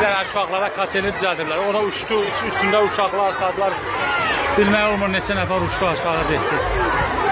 uşaqlara kaçeni düzəldiblər. Ona uçdu, üstündə uşaqlar, saatlar bilmək olmur neçə nəfər uçdu aşağı getdi.